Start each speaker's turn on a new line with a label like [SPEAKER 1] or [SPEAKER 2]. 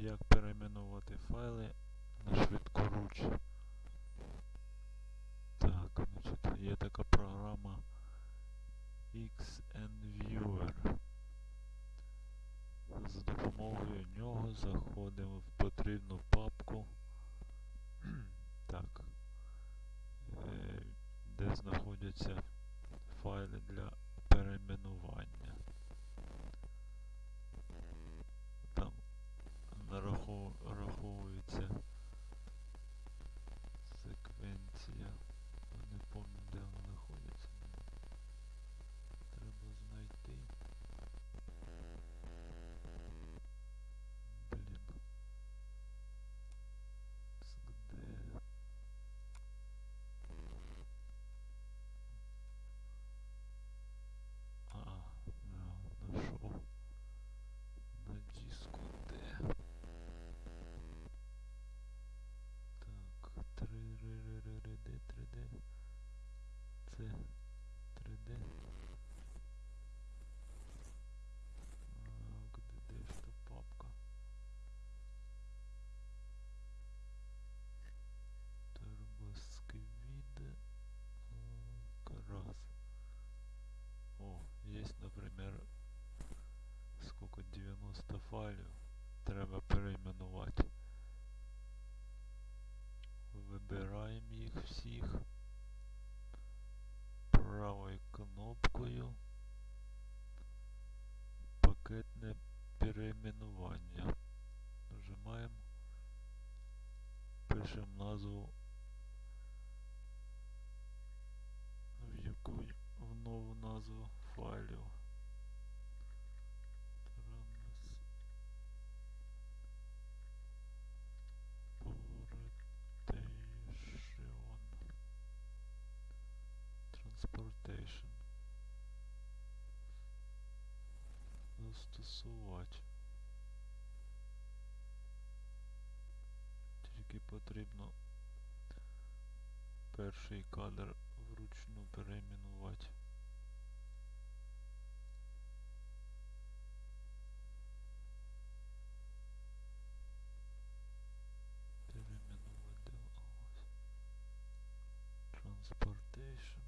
[SPEAKER 1] як перейменувати файли на швидкоруч. Так, значить, є така програма XNViewer. За допомогою нього заходимо в потрібну папку. так. е, Де знаходяться файли для например, сколько 90 файлів. Треба перейменувати. Вибираємо їх всіх правою кнопкою. Пакетне перейменування. Нажимаємо. Пишемо назву в яку в нову назву файлів. Застосувати. Тільки потрібно перший кадр вручну перейменувати. Ось. Transportation